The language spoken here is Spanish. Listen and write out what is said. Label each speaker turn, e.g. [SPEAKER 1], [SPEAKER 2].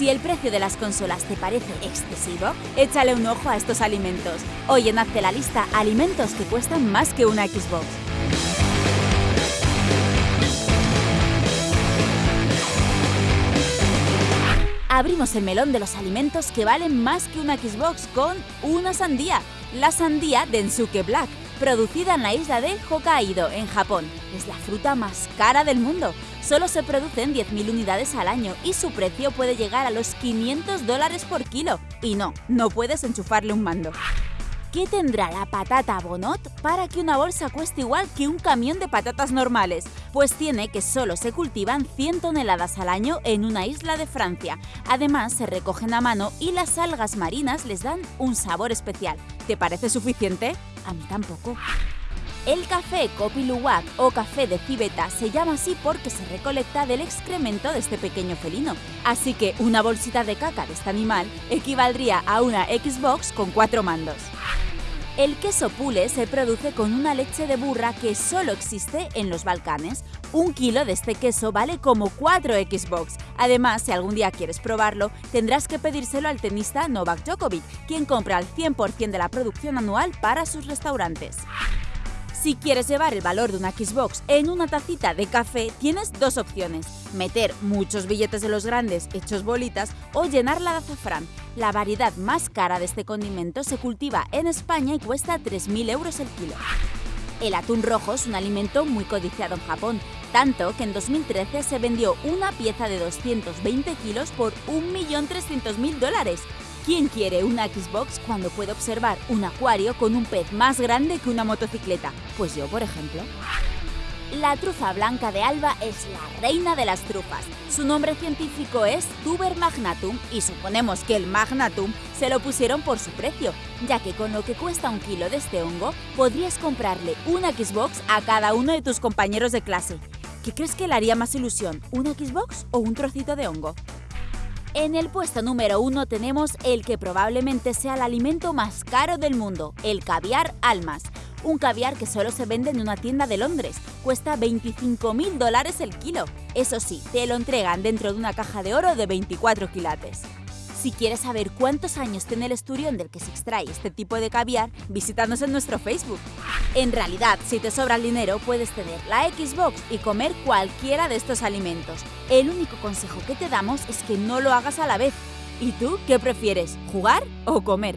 [SPEAKER 1] Si el precio de las consolas te parece excesivo, échale un ojo a estos alimentos. Hoy en Hazte la lista alimentos que cuestan más que una Xbox. Abrimos el melón de los alimentos que valen más que una Xbox con una sandía. La sandía Densuke Black, producida en la isla de Hokkaido, en Japón. Es la fruta más cara del mundo. Solo se producen 10.000 unidades al año y su precio puede llegar a los 500 dólares por kilo. Y no, no puedes enchufarle un mando. ¿Qué tendrá la patata Bonot para que una bolsa cueste igual que un camión de patatas normales? Pues tiene que solo se cultivan 100 toneladas al año en una isla de Francia. Además, se recogen a mano y las algas marinas les dan un sabor especial. ¿Te parece suficiente? A mí tampoco. El café Kopi Luwak o café de civeta se llama así porque se recolecta del excremento de este pequeño felino. Así que una bolsita de caca de este animal equivaldría a una Xbox con cuatro mandos. El queso pule se produce con una leche de burra que solo existe en los Balcanes. Un kilo de este queso vale como 4 Xbox. Además, si algún día quieres probarlo, tendrás que pedírselo al tenista Novak Djokovic, quien compra el 100% de la producción anual para sus restaurantes. Si quieres llevar el valor de una Xbox en una tacita de café, tienes dos opciones. Meter muchos billetes de los grandes hechos bolitas o llenarla de azafrán. La variedad más cara de este condimento se cultiva en España y cuesta 3.000 euros el kilo. El atún rojo es un alimento muy codiciado en Japón, tanto que en 2013 se vendió una pieza de 220 kilos por 1.300.000 dólares. ¿Quién quiere una Xbox cuando puede observar un acuario con un pez más grande que una motocicleta? Pues yo, por ejemplo. La trufa blanca de Alba es la reina de las trufas. Su nombre científico es Tuber magnatum y suponemos que el magnatum se lo pusieron por su precio, ya que con lo que cuesta un kilo de este hongo podrías comprarle una Xbox a cada uno de tus compañeros de clase. ¿Qué crees que le haría más ilusión, una Xbox o un trocito de hongo? En el puesto número uno tenemos el que probablemente sea el alimento más caro del mundo, el caviar almas. Un caviar que solo se vende en una tienda de Londres. Cuesta 25 mil dólares el kilo. Eso sí, te lo entregan dentro de una caja de oro de 24 quilates. Si quieres saber cuántos años tiene el esturión del que se extrae este tipo de caviar, visítanos en nuestro Facebook. En realidad, si te sobra el dinero, puedes tener la Xbox y comer cualquiera de estos alimentos. El único consejo que te damos es que no lo hagas a la vez. ¿Y tú qué prefieres, jugar o comer?